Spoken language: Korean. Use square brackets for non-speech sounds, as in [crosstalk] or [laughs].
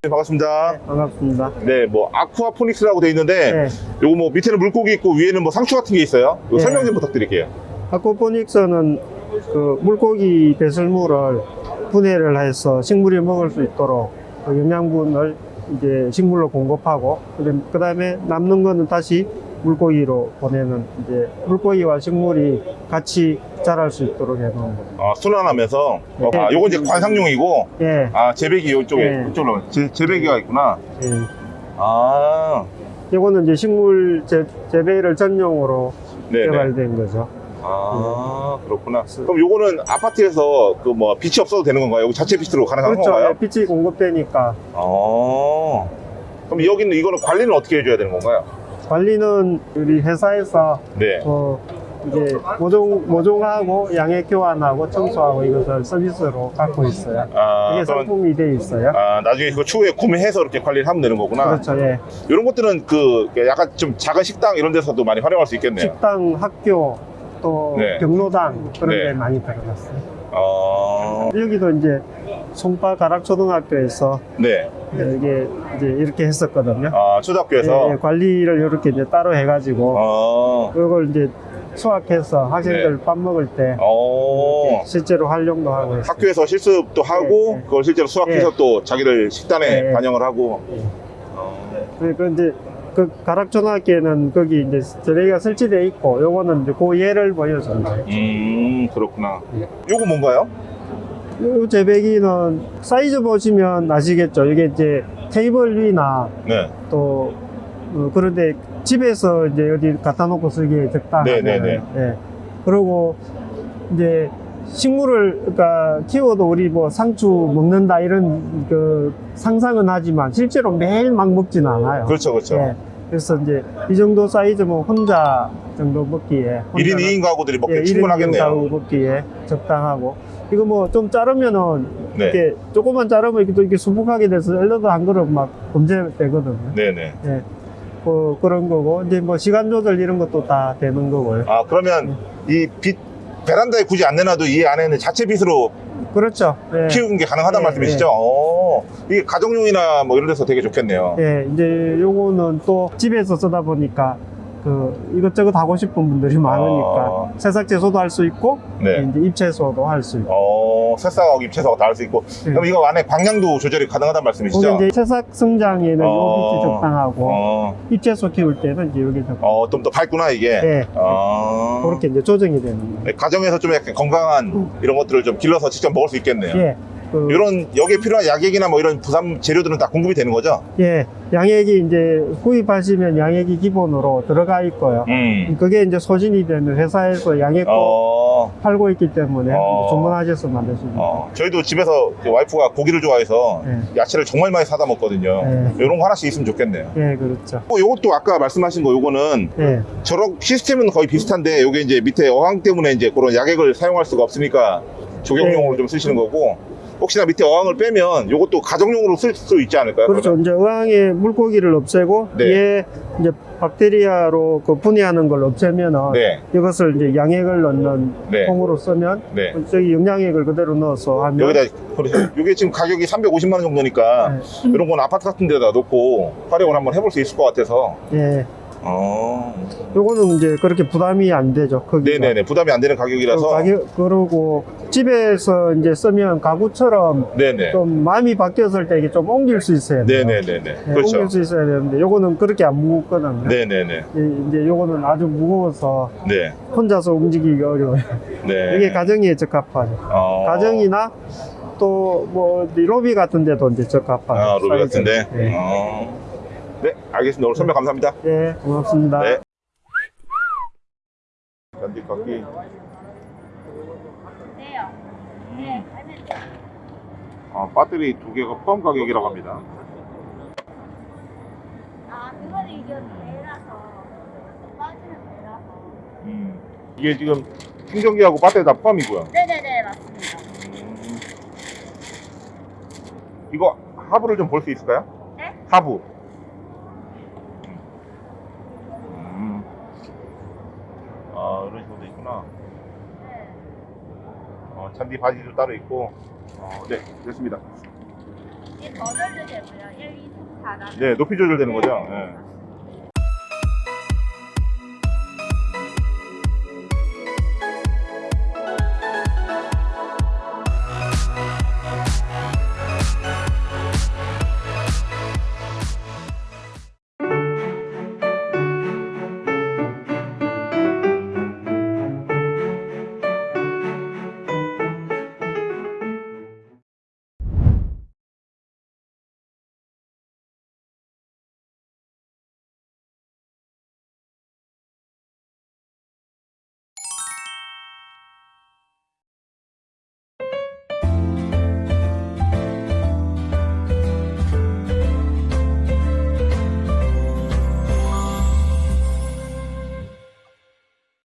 네, 반갑습니다. 네, 반갑습니다. 네, 뭐 아쿠아포닉스라고 돼 있는데 네. 요거 뭐 밑에는 물고기 있고 위에는 뭐 상추 같은 게 있어요. 네. 설명 좀 부탁드릴게요. 아쿠아포닉스는 그 물고기 배설물을 분해를 해서 식물이 먹을 수 있도록 그 영양분을 이제 식물로 공급하고 그 다음에 남는 거는 다시 물고기로 보내는 이제 물고기와 식물이 같이 자랄 수 있도록 해놓은 겁니다. 아, 순환하면서 네. 아, 요거 이제 관상용이고 예, 아, 재배기 이쪽에 네. 이쪽으로 재, 재배기가 있구나. 예. 아, 이거는 이제 식물 재, 재배를 전용으로 네, 네. 개발된 거죠. 아, 그렇구나. 그럼 요거는 아파트에서 그 뭐 빛이 없어도 되는 건가요? 여기 자체 빛으로 가능한 그렇죠. 건가요? 예, 빛이 공급되니까 아. 그럼 여기는 이거는 관리는 어떻게 해줘야 되는 건가요? 관리는 우리 회사에서 네. 어, 이제 모종, 모종하고 양액 교환하고 청소하고 이것을 서비스로 갖고 있어요. 아, 이게 상품이 돼 있어요. 아, 나중에 그거 추후에 구매해서 이렇게 관리를 하면 되는 거구나. 그렇죠. 예. 이런 것들은 그 약간 좀 작은 식당 이런 데서도 많이 활용할 수 있겠네요. 식당, 학교, 또 네. 경로당 그런 네. 데 많이 들어갔어요. 어, 여기도 이제 송파 가락 초등학교에서 네. 이게 이제 이렇게 했었거든요. 아, 초등학교에서. 예, 예, 관리를 이렇게 이제 따로 해가지고 어, 그걸 이제 수확해서 학생들 네. 밥 먹을 때 어. 실제로 활용도 하고 했어요. 학교에서 실습도 하고 네, 네. 그걸 실제로 수확해서 네. 또 자기들 식단에 네. 반영을 하고. 예. 어, 그러니까 이제 그 가락초등학교에는 거기 이제 재배기가 설치되어 있고 요거는 이제 그 예를 거예요. 음, 그렇구나. 예. 요거 뭔가요? 요 재배기는 사이즈 보시면 아시겠죠? 이게 이제 테이블 위나 네. 또 어, 그런데 집에서 이제 어디 갖다 놓고 쓰기에 적당한 네, 네, 네. 예. 그리고 이제 식물을 그러니까 키워도 우리 뭐 상추 먹는다 이런 그 상상은 하지만 실제로 매일 막 먹지는 않아요. 그렇죠, 그렇죠. 예. 그래서 이제 이 정도 사이즈면 혼자 정도 먹기에 1인 혼자는- 2인 가구들이 먹기 예, 충분하겠네요. 가구 먹기에 적당하고 이거 뭐 좀 자르면은 네. 이렇게 조금만 자르면 이렇게 또 이렇게 수북하게 돼서 샐러드 한 그릇 막 범죄되거든요. 네네. 예. 뭐 그런 거고 이제 뭐 시간 조절 이런 것도 다 되는 거고요. 아, 그러면 이 빛, 베란다에 굳이 안 내놔도 이 안에는 자체 빛으로 그렇죠. 예. 키우는 게 가능하다는 네, 말씀이시죠? 어, 이게 가정용이나 뭐 이런 데서 되게 좋겠네요. 예, 이제 요거는 또 집에서 쓰다 보니까 그 이것저것 하고 싶은 분들이 많으니까 아. 새싹 채소도 할 수 있고 네. 이제 잎채소도 할 수 있고. 어, 새싹하고 잎채소가 다 할 수 있고. 네. 그럼 이거 안에 방향도 조절이 가능하다는 말씀이시죠? 이제 새싹 성장에는 어. 요 빛이 적당하고 어, 잎채소 키울 때는 이제 여기 적당. 어, 좀 더 밝구나, 이게. 예. 어. 그렇게 이제 조정이 되는 거예요. 네, 가정에서 좀 약간 건강한 이런 것들을 좀 길러서 직접 먹을 수 있겠네요. 예. 그, 이런 여기에 필요한 약액이나 뭐 이런 부산 재료들은 다 공급이 되는 거죠? 예. 양액이 이제 구입하시면 양액이 기본으로 들어가 있고요. 음. 그게 이제 소진이 되면 회사에서 양액도 어, 팔고 있기 때문에 어. 주문하셔서 만드시면. 어, 저희도 집에서 그 와이프가 고기를 좋아해서 네. 야채를 정말 많이 사다 먹거든요. 네. 이런 거 하나씩 있으면 좋겠네요. 예, 그렇죠. 어, 요것도 아까 말씀하신 거 요거는 예. 저런 시스템은 거의 비슷한데 요게 이제 밑에 어항 때문에 이제 그런 약액을 사용할 수가 없으니까 조경용으로 네. 좀 쓰시는 거고 혹시나 밑에 어항을 빼면 요것도 가정용으로 쓸 수 있지 않을까요? 그렇죠. 이제 어항에 물고기를 없애고 네. 얘 이제 박테리아로 그 분해하는 걸 없애면은 네, 이것을 이제 양액을 넣는 네. 통으로 쓰면 네. 저기 영양액을 그대로 넣어서 하면 여기다 그렇죠. 요게 지금 가격이 350만 원 정도니까 네. 이런 건 아파트 같은 데다 놓고 활용을 한번 해볼 수 있을 것 같아서 예. 어, 요거는 이제 그렇게 부담이 안 되죠. 거기가. 네네네 부담이 안 되는 가격이라서 그 가격 그러고 집에서 이제 쓰면 가구처럼 네네 좀 마음이 바뀌었을 때 이게 좀 옮길 수 있어야 돼요. 네네네네 예, 그렇죠 옮길 수 있어야 되는데 요거는 그렇게 안 무겁거든요. 네네네 이- 이제 요거는 아주 무거워서 네 혼자서 움직이기 어려워요. 네. [laughs] 이게 가정에 적합하죠. 어, 가정이나 또뭐 로비 같은 데도 이제 적합하죠. 아, 로비. 같은데 네. 어. 네 알겠습니다 오늘 설명 감사합니다 네, 고맙습니다. 네 잔디깎기 네요. 네. 아, 배터리 두 개가 포함 가격이라고 합니다 아, 그거는 이게 배라서 빠지는 배라서. 음. 이게 지금 충전기하고 배터리 다 포함이고요 네네네, 맞습니다. 음. 이거 하부를 좀 볼 수 있을까요? 네? 하부. 음. 아 이런 식으로 돼 있구나. 哦 네. 어, 잔디 바지도 따로 있고. 어, 네 됐습니다. 예, 이게 조절도 되고요. 1, 2, 3, 4라. 네, 높이 조절되는 거죠. 예.